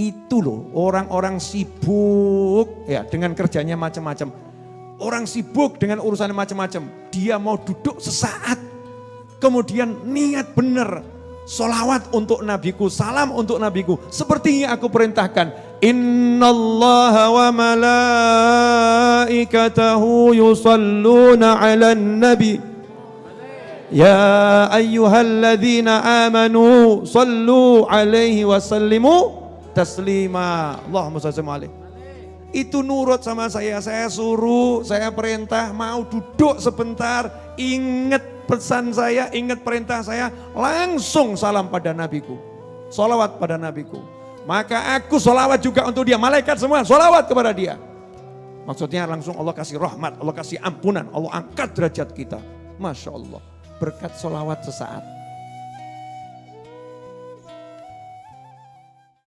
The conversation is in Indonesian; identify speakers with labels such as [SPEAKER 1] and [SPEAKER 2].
[SPEAKER 1] Itu loh orang-orang sibuk ya dengan kerjanya macam-macam. Orang sibuk dengan urusannya macam-macam. Dia mau duduk sesaat. Kemudian niat benar. Solawat untuk nabiku, salam untuk nabiku. Seperti yang aku perintahkan. Inna Allah wa malaikatahu yusalluna ala nabi. Ya ayyuhalladzina amanu sallu alaihi wasallimu taslima. Allahumma salli. Itu nurut sama saya, saya suruh, saya perintah, mau duduk sebentar, ingat pesan saya, ingat perintah saya, langsung salam pada nabiku. Salawat pada nabiku. Maka aku salawat juga untuk dia, malaikat semua salawat kepada dia. Maksudnya langsung Allah kasih rahmat, Allah kasih ampunan, Allah angkat derajat kita. Masya Allah, berkat salawat sesaat.